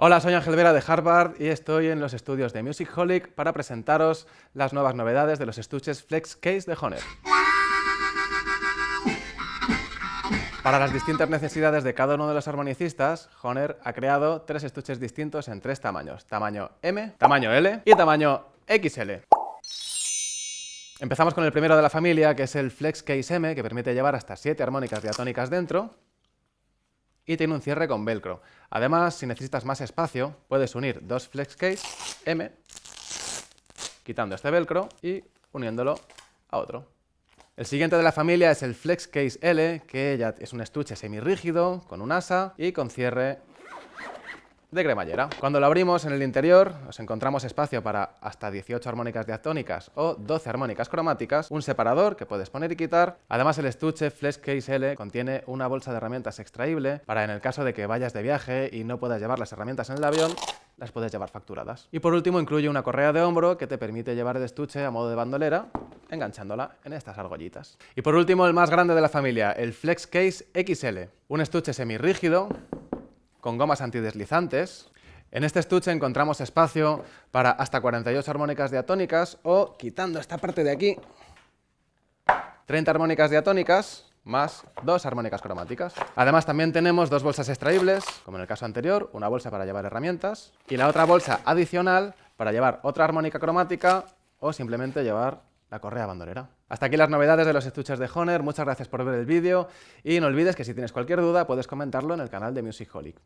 Hola, soy Ángel Vera de Harvard y estoy en los estudios de Musicholic para presentaros las nuevas novedades de los estuches Flex Case de Honer. Para las distintas necesidades de cada uno de los armonicistas, Honer ha creado tres estuches distintos en tres tamaños, tamaño M, tamaño L y tamaño XL. Empezamos con el primero de la familia, que es el Flex Case M, que permite llevar hasta 7 armónicas diatónicas dentro y tiene un cierre con velcro. Además, si necesitas más espacio, puedes unir dos Flex Case M, quitando este velcro y uniéndolo a otro. El siguiente de la familia es el Flex Case L, que ya es un estuche semirrígido, con un asa y con cierre de cremallera. Cuando lo abrimos en el interior nos encontramos espacio para hasta 18 armónicas diatónicas o 12 armónicas cromáticas, un separador que puedes poner y quitar. Además el estuche Flex Case L contiene una bolsa de herramientas extraíble para en el caso de que vayas de viaje y no puedas llevar las herramientas en el avión, las puedes llevar facturadas. Y por último incluye una correa de hombro que te permite llevar el estuche a modo de bandolera enganchándola en estas argollitas. Y por último, el más grande de la familia, el Flex Case XL, un estuche semirrígido con gomas antideslizantes. En este estuche encontramos espacio para hasta 48 armónicas diatónicas o, quitando esta parte de aquí, 30 armónicas diatónicas más dos armónicas cromáticas. Además también tenemos dos bolsas extraíbles, como en el caso anterior, una bolsa para llevar herramientas y la otra bolsa adicional para llevar otra armónica cromática o simplemente llevar la correa bandolera. Hasta aquí las novedades de los estuches de Honer, muchas gracias por ver el vídeo y no olvides que si tienes cualquier duda puedes comentarlo en el canal de Musicholic.